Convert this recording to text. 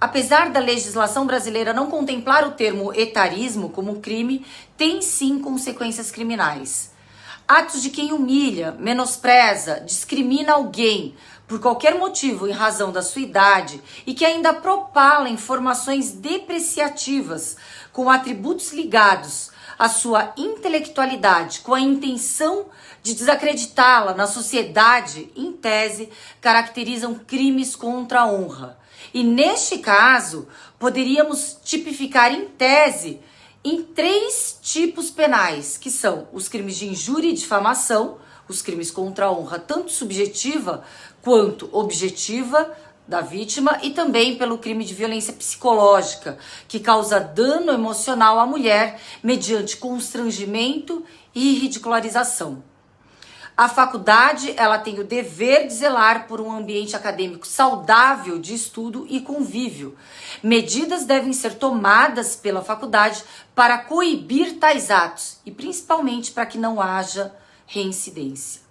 Apesar da legislação brasileira não contemplar o termo etarismo como crime, tem sim consequências criminais. Atos de quem humilha, menospreza, discrimina alguém por qualquer motivo em razão da sua idade e que ainda propala informações depreciativas com atributos ligados à sua intelectualidade, com a intenção de desacreditá-la na sociedade, em tese, caracterizam crimes contra a honra. E neste caso, poderíamos tipificar em tese em três tipos penais, que são os crimes de injúria e difamação, os crimes contra a honra, tanto subjetiva quanto objetiva da vítima, e também pelo crime de violência psicológica, que causa dano emocional à mulher mediante constrangimento e ridicularização. A faculdade, ela tem o dever de zelar por um ambiente acadêmico saudável de estudo e convívio. Medidas devem ser tomadas pela faculdade para coibir tais atos e principalmente para que não haja reincidência.